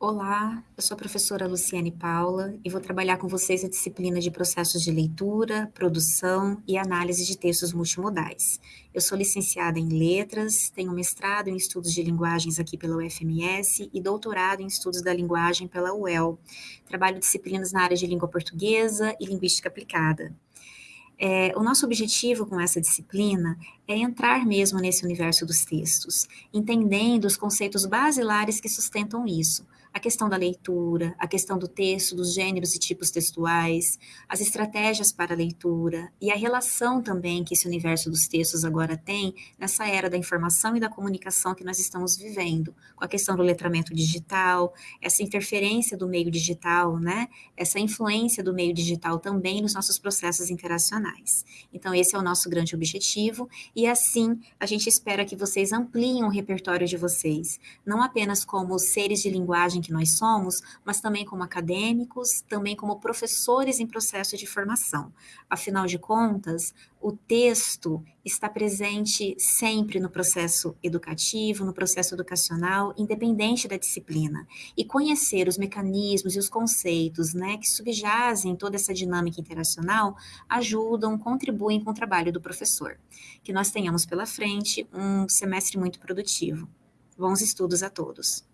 Olá, eu sou a professora Luciane Paula e vou trabalhar com vocês a disciplina de processos de leitura, produção e análise de textos multimodais. Eu sou licenciada em letras, tenho mestrado em estudos de linguagens aqui pela UFMS e doutorado em estudos da linguagem pela UEL. Trabalho disciplinas na área de língua portuguesa e linguística aplicada. É, o nosso objetivo com essa disciplina é entrar mesmo nesse universo dos textos, entendendo os conceitos basilares que sustentam isso, a questão da leitura, a questão do texto, dos gêneros e tipos textuais, as estratégias para a leitura e a relação também que esse universo dos textos agora tem nessa era da informação e da comunicação que nós estamos vivendo, com a questão do letramento digital, essa interferência do meio digital, né? Essa influência do meio digital também nos nossos processos interacionais. Então, esse é o nosso grande objetivo, e assim a gente espera que vocês ampliem o repertório de vocês, não apenas como seres de linguagem que nós somos, mas também como acadêmicos, também como professores em processo de formação. Afinal de contas, o texto está presente sempre no processo educativo, no processo educacional, independente da disciplina. E conhecer os mecanismos e os conceitos né, que subjazem toda essa dinâmica interacional ajudam, contribuem com o trabalho do professor. Que nós tenhamos pela frente um semestre muito produtivo. Bons estudos a todos!